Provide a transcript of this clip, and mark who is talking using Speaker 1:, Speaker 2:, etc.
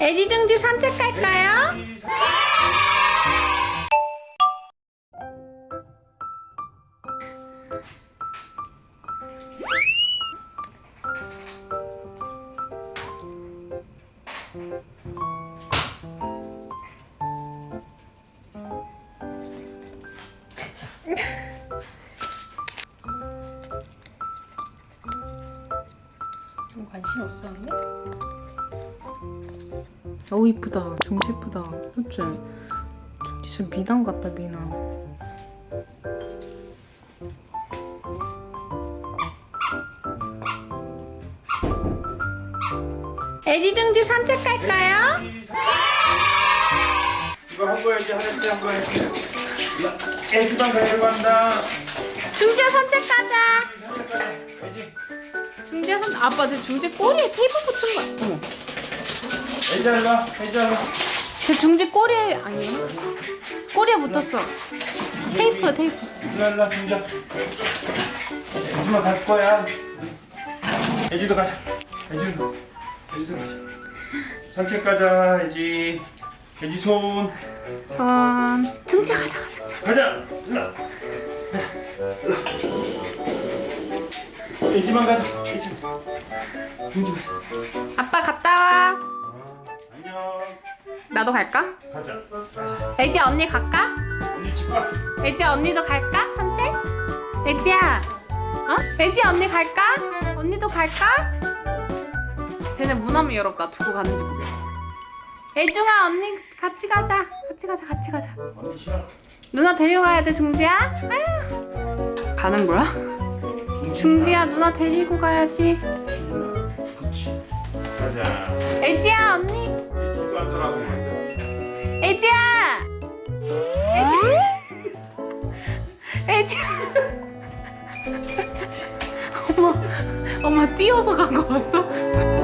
Speaker 1: 애지 중지 산책 갈까요? 좀 관심 없었는데? 어우 이쁘다. 중지 이쁘다. 그치? 중지 진짜 미남 같다 미남. 애지 중지 산책 갈까요?
Speaker 2: 이거 한 거야지 하나씩 한 거야지 애지방 가려고 한다.
Speaker 1: 중지야 산책 가자.
Speaker 2: 애지
Speaker 1: 중지야 산 아빠 저 중지 꼬리에 테이프 붙인 거야. 어머
Speaker 2: 애지 일로 와 애지 일로
Speaker 1: 와제 중지 꼬리에 아니에요? 꼬리에 붙었어. 테이프 테이프.
Speaker 2: 일로 일로 민자 애지만 갈 거야. 애지도 가자. 애지도 애지도 가자. 산책 가자 애지. 애지 손.
Speaker 1: 손. 중지 가자 가자 가자.
Speaker 2: 가자. 일로 애지만 가자. 민주
Speaker 1: 아빠 갔다 와 나도 갈까?
Speaker 2: 가자 가자
Speaker 1: 애지 언니 갈까?
Speaker 2: 언니 집 가
Speaker 1: 애지 언니도 갈까? 산책? 애지야 어? 애지 언니 갈까? 언니도 갈까? 쟤네 문화면 열었다 두고 가는지 모르겠어 애중아 언니 같이 가자 같이 가자 같이 가자
Speaker 2: 언니 싫어
Speaker 1: 누나 데려가야 돼 중지야 아휴 가는 거야? 중지야 누나 데리고 가야지
Speaker 2: 그렇지 가자
Speaker 1: 애지야 언니
Speaker 2: 만다
Speaker 1: 애지야 애지 애지야 엄마 엄마 뛰어서 간 거 봤어?